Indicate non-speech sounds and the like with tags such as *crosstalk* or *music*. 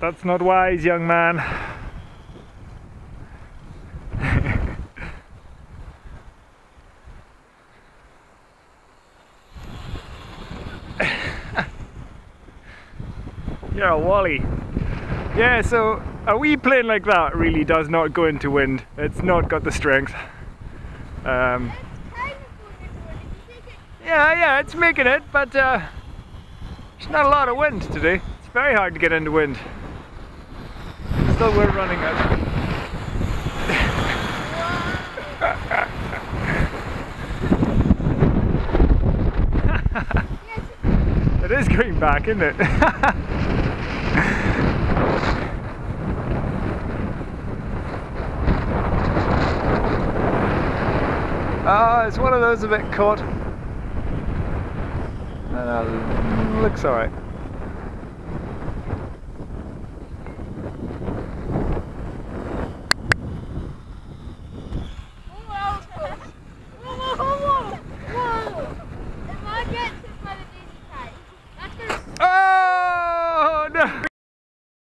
that's not wise, young man. *laughs* You're a wally. Yeah, so a wee plane like that really does not go into wind. It's not got the strength. Um, yeah, yeah, it's making it, but uh, there's not a lot of wind today. It's very hard to get into wind. Still, we're running it. *laughs* it is going back, isn't it? *laughs* Ah, it's one of those a bit caught. Uh, looks alright.